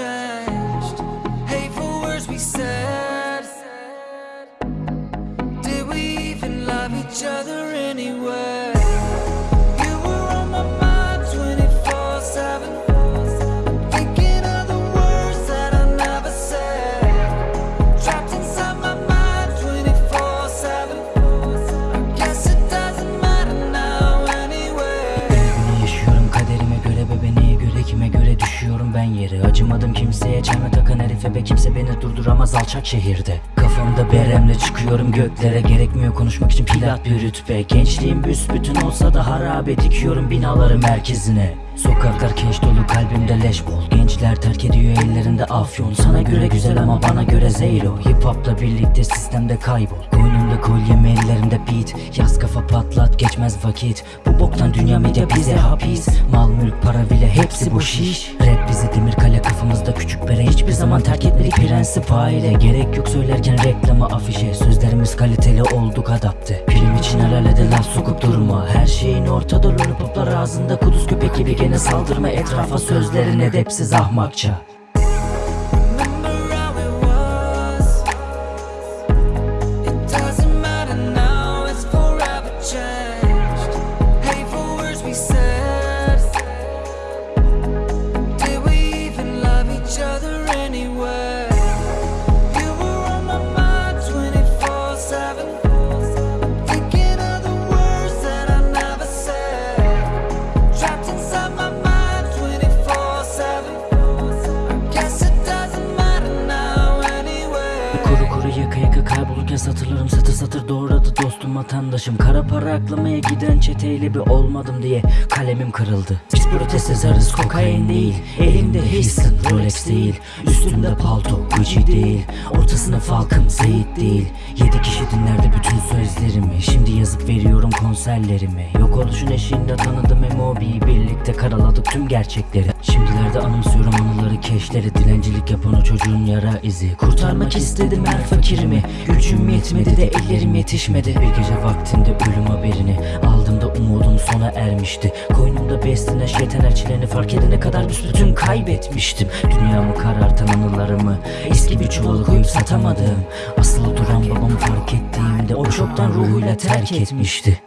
ocean. Acımadım kimseye çelme takan herife ve kimse beni durduramaz alçak şehirde. Kafamda beremle çıkıyorum göklere. Gerekmiyor konuşmak için pilat bir rütbe. Gençliğim büsbütün olsa da harabe dikiyorum binaları merkezine Sokaklar keş dolu kalbimde leş bol. Gençler terk ediyor ellerinde afyon. Sana göre güzel ama bana göre zeyro Hip hopla birlikte sistemde kaybol. Koynumda kolyem ellerimde beat. Yaz kafa patlat geçmez vakit. Bu boktan dünya medya bize hapis. Mal mülk para bile hepsi boş iş. Rap bizi demir kale kafamızda küçük bere. Hiçbir zaman terk etmedik prensip aile Gerek yok söylerken reklama afişe. Sözlerimiz kaliteli olduk adapte. Film için el ele laf sokup durma. Her şeyin ortada lollipoplar ağzında. Kuduz köpek gibi gene saldırma etrafa Sözlerin edepsiz ahmakça kaybolurken satırlarım satır satır doğradı dostum vatandaşım. Kara para aklamaya giden çeteyle bir olmadım diye kalemim kırıldı. Biz protest yazarız kokain değil. Elimde Hilson Rolex değil. Üstümde palto Gucci değil. Ortasına falkım Zeyit değil. Yedi kişi dinlerdi bütün sözlerimi Şimdi yazıp veriyorum konserlerimi. Yok oluşun eşiğinde tanıdım M.O.B'yi Birlikte karaladık tüm gerçekleri. Şimdilerde anımsıyorum anıları keşleri Dilencilik yapan o çocuğun yara izi. Kurtarmak istedim her fakirimi Gücüm yetmedi de ellerim yetişmedi. Bir gece vaktinde ölüm haberini Aldığımda umudum sona ermişti. Koynumda beslenen şeytan elçilerini fark edene kadar büsbütün kaybetmiştim. Dünyamı karartan anılarımı Eski bir çuvala koyup satamadım. Asılı duran babamı fark ettiğimde O çoktan ruhuyla terk etmişti